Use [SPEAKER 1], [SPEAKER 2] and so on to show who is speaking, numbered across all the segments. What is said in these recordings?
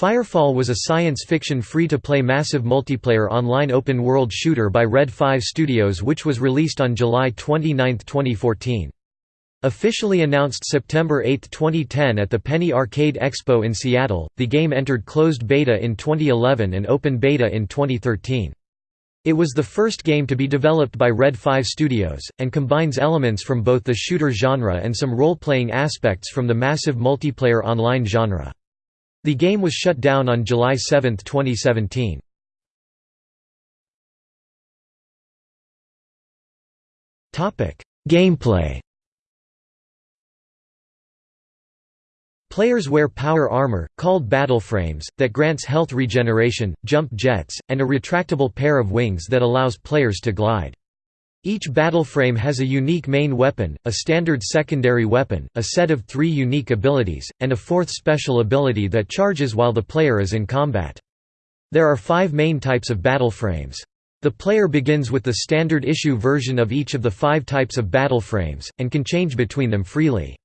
[SPEAKER 1] Firefall was a science fiction free-to-play massive multiplayer online open-world shooter by Red 5 Studios which was released on July 29, 2014. Officially announced September 8, 2010 at the Penny Arcade Expo in Seattle, the game entered closed beta in 2011 and open beta in 2013. It was the first game to be developed by Red 5 Studios, and combines elements from both the shooter genre and some role-playing aspects from the massive multiplayer online genre. The game was shut down on July 7, 2017. Gameplay Players wear power armor, called battle frames, that grants health regeneration, jump jets, and a retractable pair of wings that allows players to glide. Each battle frame has a unique main weapon, a standard secondary weapon, a set of three unique abilities, and a fourth special ability that charges while the player is in combat. There are five main types of battle frames. The player begins with the standard issue version of each of the five types of battle frames, and can change between them freely.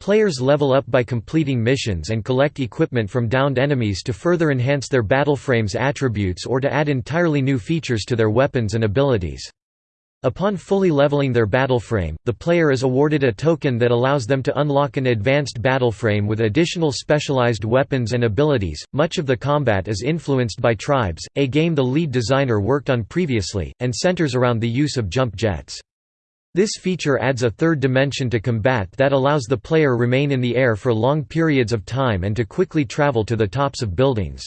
[SPEAKER 1] Players level up by completing missions and collect equipment from downed enemies to further enhance their battle frame's attributes or to add entirely new features to their weapons and abilities. Upon fully leveling their battle frame, the player is awarded a token that allows them to unlock an advanced battle frame with additional specialized weapons and abilities. Much of the combat is influenced by Tribes, a game the lead designer worked on previously, and centers around the use of jump jets. This feature adds a third dimension to combat that allows the player remain in the air for long periods of time and to quickly travel to the tops of buildings.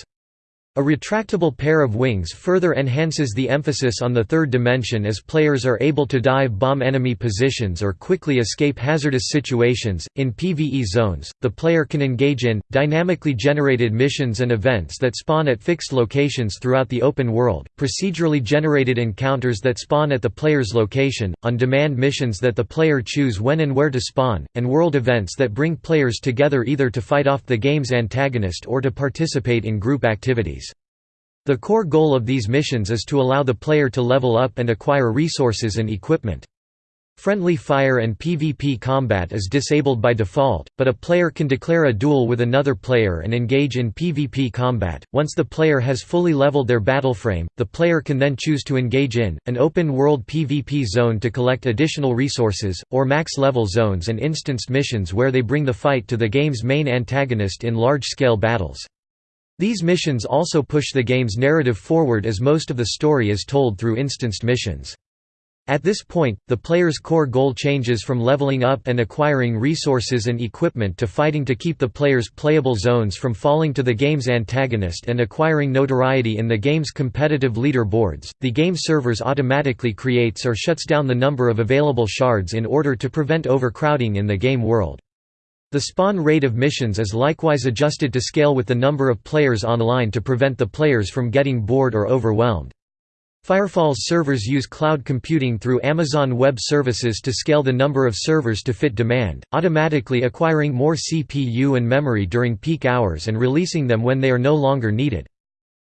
[SPEAKER 1] A retractable pair of wings further enhances the emphasis on the third dimension as players are able to dive bomb enemy positions or quickly escape hazardous situations. In PvE zones, the player can engage in dynamically generated missions and events that spawn at fixed locations throughout the open world, procedurally generated encounters that spawn at the player's location, on demand missions that the player choose when and where to spawn, and world events that bring players together either to fight off the game's antagonist or to participate in group activities. The core goal of these missions is to allow the player to level up and acquire resources and equipment. Friendly fire and PvP combat is disabled by default, but a player can declare a duel with another player and engage in PvP combat. Once the player has fully leveled their battle frame, the player can then choose to engage in an open world PvP zone to collect additional resources, or max level zones and instanced missions where they bring the fight to the game's main antagonist in large scale battles. These missions also push the game's narrative forward as most of the story is told through instanced missions. At this point, the player's core goal changes from leveling up and acquiring resources and equipment to fighting to keep the player's playable zones from falling to the game's antagonist and acquiring notoriety in the game's competitive leaderboards. The game servers automatically creates or shuts down the number of available shards in order to prevent overcrowding in the game world. The spawn rate of missions is likewise adjusted to scale with the number of players online to prevent the players from getting bored or overwhelmed. Firefall's servers use cloud computing through Amazon Web Services to scale the number of servers to fit demand, automatically acquiring more CPU and memory during peak hours and releasing them when they are no longer needed.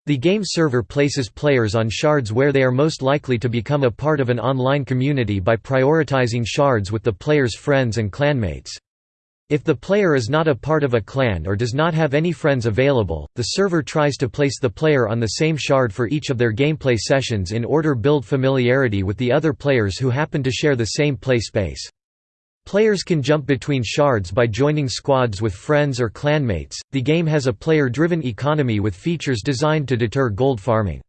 [SPEAKER 1] The game server places players on shards where they are most likely to become a part of an online community by prioritizing shards with the player's friends and clanmates. If the player is not a part of a clan or does not have any friends available, the server tries to place the player on the same shard for each of their gameplay sessions in order build familiarity with the other players who happen to share the same play space. Players can jump between shards by joining squads with friends or clanmates. The game has a player-driven economy with features designed to deter gold farming.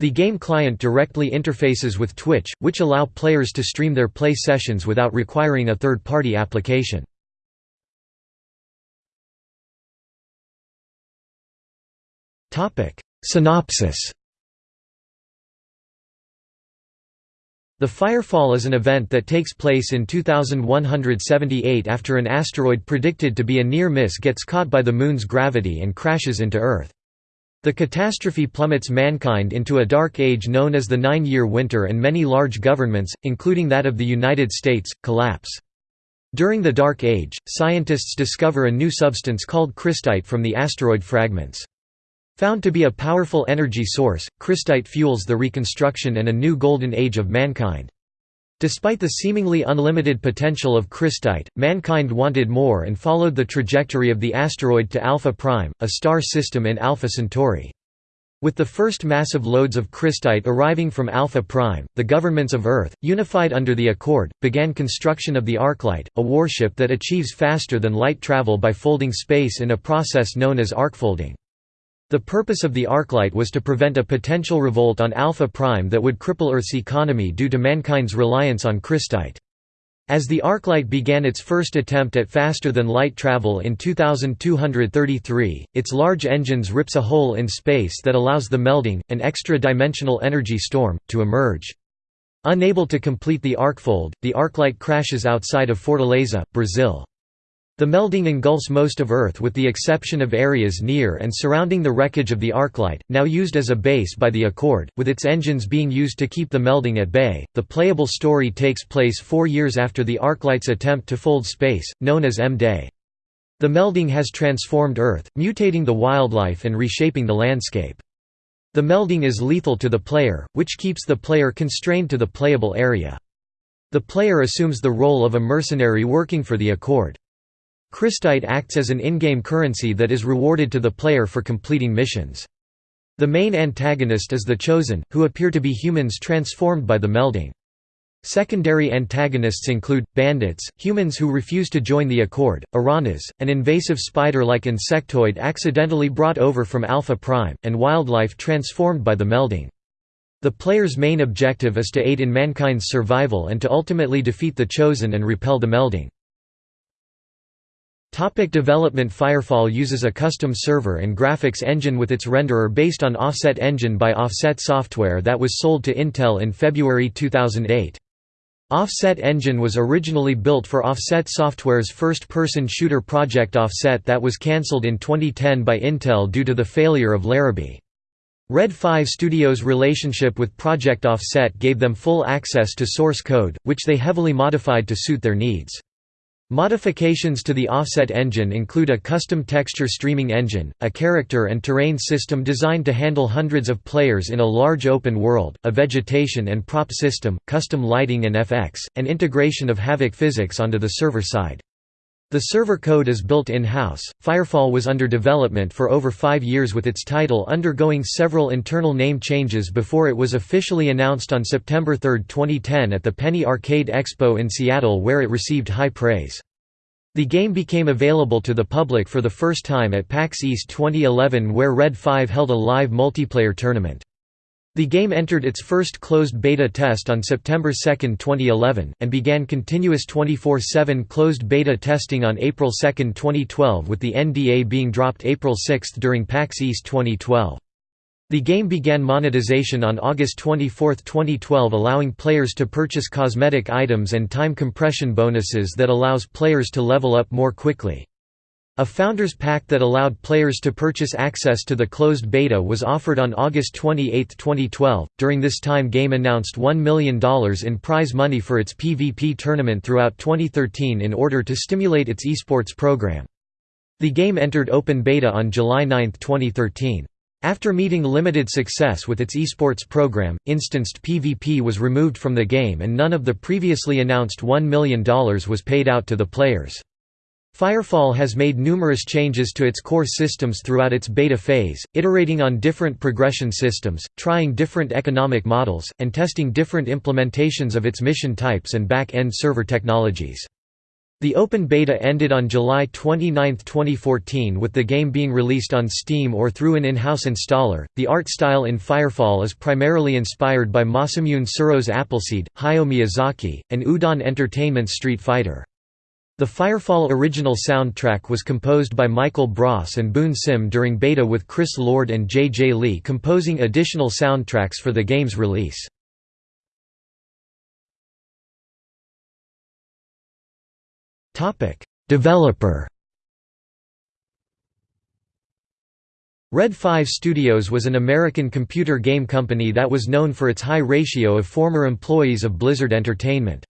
[SPEAKER 1] The game client directly interfaces with Twitch, which allow players to stream their play sessions without requiring a third-party application. Synopsis The Firefall is an event that takes place in 2178 after an asteroid predicted to be a near miss gets caught by the Moon's gravity and crashes into Earth. The catastrophe plummets mankind into a dark age known as the Nine-Year Winter and many large governments, including that of the United States, collapse. During the Dark Age, scientists discover a new substance called crystite from the asteroid fragments. Found to be a powerful energy source, crystite fuels the reconstruction and a new golden age of mankind. Despite the seemingly unlimited potential of Crystite, mankind wanted more and followed the trajectory of the asteroid to Alpha Prime, a star system in Alpha Centauri. With the first massive loads of Crystite arriving from Alpha Prime, the governments of Earth, unified under the Accord, began construction of the Arclight, a warship that achieves faster than light travel by folding space in a process known as arcfolding. The purpose of the Arclight was to prevent a potential revolt on Alpha Prime that would cripple Earth's economy due to mankind's reliance on Crystite. As the Arclight began its first attempt at faster-than-light travel in 2233, its large engines rips a hole in space that allows the melding, an extra-dimensional energy storm, to emerge. Unable to complete the arcfold, the Arclight crashes outside of Fortaleza, Brazil. The melding engulfs most of Earth with the exception of areas near and surrounding the wreckage of the Arclight, now used as a base by the Accord, with its engines being used to keep the melding at bay. The playable story takes place four years after the Arclight's attempt to fold space, known as M-Day. The melding has transformed Earth, mutating the wildlife and reshaping the landscape. The melding is lethal to the player, which keeps the player constrained to the playable area. The player assumes the role of a mercenary working for the Accord. Crystite acts as an in-game currency that is rewarded to the player for completing missions. The main antagonist is the Chosen, who appear to be humans transformed by the melding. Secondary antagonists include, bandits, humans who refuse to join the Accord, Aranhas, an invasive spider-like insectoid accidentally brought over from Alpha Prime, and wildlife transformed by the melding. The player's main objective is to aid in mankind's survival and to ultimately defeat the Chosen and repel the melding. Topic development Firefall uses a custom server and graphics engine with its renderer based on Offset Engine by Offset Software that was sold to Intel in February 2008. Offset Engine was originally built for Offset Software's first-person shooter project Offset that was cancelled in 2010 by Intel due to the failure of Larrabee. Red 5 Studios' relationship with Project Offset gave them full access to source code, which they heavily modified to suit their needs. Modifications to the offset engine include a custom texture streaming engine, a character and terrain system designed to handle hundreds of players in a large open world, a vegetation and prop system, custom lighting and FX, and integration of Havok physics onto the server side. The server code is built in-house. Firefall was under development for over five years with its title undergoing several internal name changes before it was officially announced on September 3, 2010 at the Penny Arcade Expo in Seattle where it received high praise. The game became available to the public for the first time at PAX East 2011 where Red 5 held a live multiplayer tournament. The game entered its first closed beta test on September 2, 2011, and began continuous 24-7 closed beta testing on April 2, 2012 with the NDA being dropped April 6 during PAX East 2012. The game began monetization on August 24, 2012 allowing players to purchase cosmetic items and time compression bonuses that allows players to level up more quickly. A Founders Pack that allowed players to purchase access to the closed beta was offered on August 28, 2012. During this time, Game announced $1 million in prize money for its PvP tournament throughout 2013 in order to stimulate its esports program. The game entered open beta on July 9, 2013. After meeting limited success with its esports program, instanced PvP was removed from the game and none of the previously announced $1 million was paid out to the players. Firefall has made numerous changes to its core systems throughout its beta phase, iterating on different progression systems, trying different economic models, and testing different implementations of its mission types and back-end server technologies. The open beta ended on July 29, 2014 with the game being released on Steam or through an in-house installer. The art style in Firefall is primarily inspired by Masamune Shirow's Appleseed, Hayao Miyazaki, and Udon Entertainment's Street Fighter. The Firefall original soundtrack was composed by Michael Bross and Boon Sim during beta with Chris Lord and J. J. Lee composing additional soundtracks for the game's release. Developer Red 5 Studios was an American computer game company that was known for its high ratio of former employees of Blizzard Entertainment.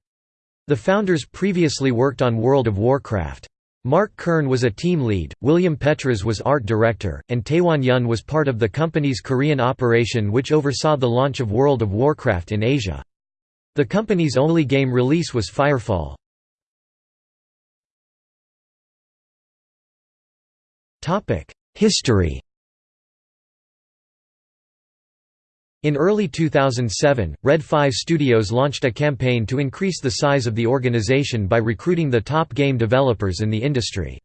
[SPEAKER 1] The founders previously worked on World of Warcraft. Mark Kern was a team lead, William Petras was art director, and Taewon Yun was part of the company's Korean operation which oversaw the launch of World of Warcraft in Asia. The company's only game release was Firefall. History In early 2007, Red 5 Studios launched a campaign to increase the size of the organization by recruiting the top game developers in the industry.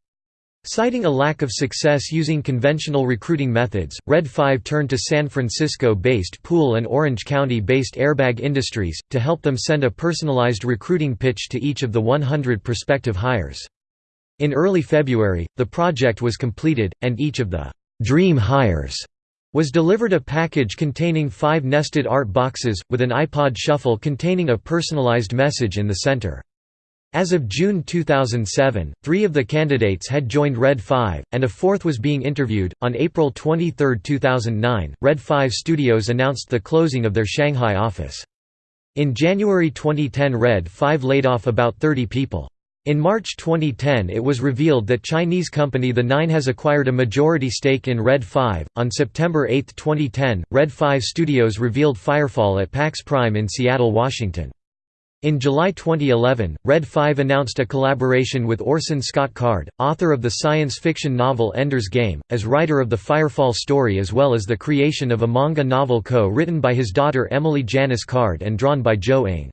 [SPEAKER 1] Citing a lack of success using conventional recruiting methods, Red 5 turned to San Francisco-based Poole and Orange County-based Airbag Industries, to help them send a personalized recruiting pitch to each of the 100 prospective hires. In early February, the project was completed, and each of the «dream hires» was delivered a package containing five nested art boxes, with an iPod Shuffle containing a personalized message in the center. As of June 2007, three of the candidates had joined Red 5, and a fourth was being interviewed. On April 23, 2009, Red 5 Studios announced the closing of their Shanghai office. In January 2010, Red 5 laid off about 30 people. In March 2010 it was revealed that Chinese company The Nine has acquired a majority stake in Red 5. On September 8, 2010, Red 5 Studios revealed Firefall at PAX Prime in Seattle, Washington. In July 2011, Red 5 announced a collaboration with Orson Scott Card, author of the science fiction novel Ender's Game, as writer of the Firefall story as well as the creation of a manga novel co-written by his daughter Emily Janice Card and drawn by Joe Ng.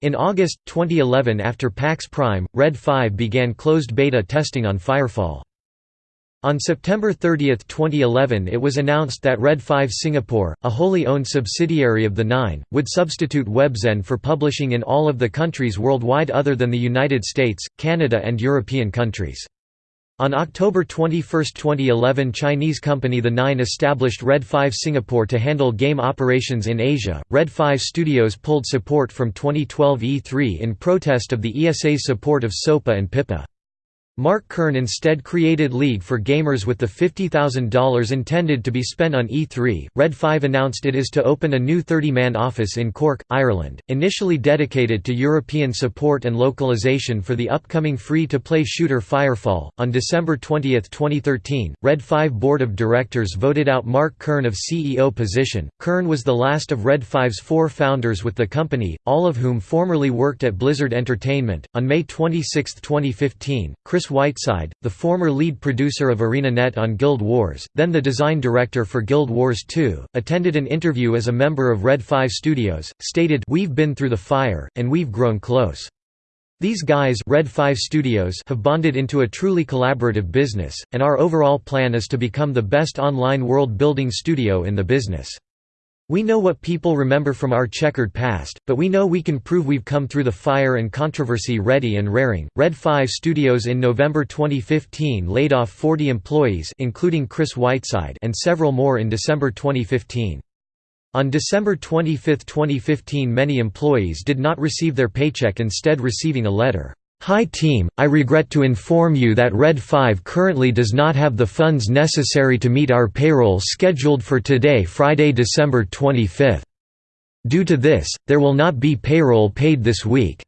[SPEAKER 1] In August 2011 after PAX Prime, Red 5 began closed beta testing on Firefall. On September 30, 2011 it was announced that Red 5 Singapore, a wholly owned subsidiary of the Nine, would substitute Webzen for publishing in all of the countries worldwide other than the United States, Canada and European countries. On October 21, 2011 Chinese company The Nine established Red 5 Singapore to handle game operations in Asia. Red 5 Studios pulled support from 2012 E3 in protest of the ESA's support of SOPA and PIPA. Mark Kern instead created League for Gamers with the $50,000 intended to be spent on E3. Red 5 announced it is to open a new 30 man office in Cork, Ireland, initially dedicated to European support and localization for the upcoming free to play shooter Firefall. On December 20, 2013, Red 5 Board of Directors voted out Mark Kern of CEO position. Kern was the last of Red 5's four founders with the company, all of whom formerly worked at Blizzard Entertainment. On May 26, 2015, Chris Whiteside, the former lead producer of ArenaNet on Guild Wars, then the design director for Guild Wars 2, attended an interview as a member of Red 5 Studios, stated We've been through the fire, and we've grown close. These guys Red 5 Studios have bonded into a truly collaborative business, and our overall plan is to become the best online world-building studio in the business. We know what people remember from our checkered past, but we know we can prove we've come through the fire and controversy ready and raring. Red 5 Studios in November 2015 laid off 40 employees including Chris Whiteside and several more in December 2015. On December 25, 2015 many employees did not receive their paycheck instead receiving a letter Hi team, I regret to inform you that Red 5 currently does not have the funds necessary to meet our payroll scheduled for today Friday December 25. Due to this, there will not be payroll paid this week.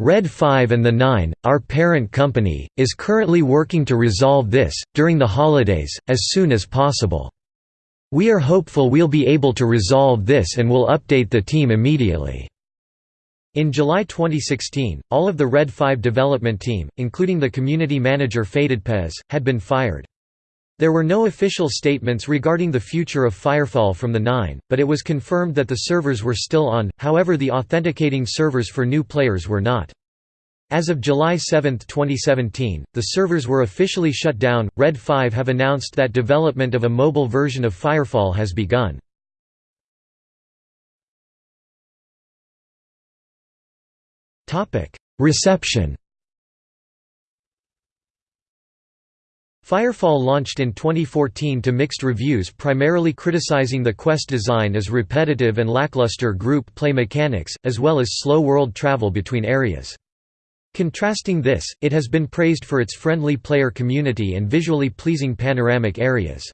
[SPEAKER 1] Red 5 and the 9, our parent company, is currently working to resolve this, during the holidays, as soon as possible. We are hopeful we'll be able to resolve this and will update the team immediately. In July 2016, all of the Red 5 development team, including the community manager Faded had been fired. There were no official statements regarding the future of Firefall from the Nine, but it was confirmed that the servers were still on, however the authenticating servers for new players were not. As of July 7, 2017, the servers were officially shut down. Red 5 have announced that development of a mobile version of Firefall has begun. Reception Firefall launched in 2014 to mixed reviews primarily criticizing the quest design as repetitive and lackluster group play mechanics, as well as slow world travel between areas. Contrasting this, it has been praised for its friendly player community and visually pleasing panoramic areas.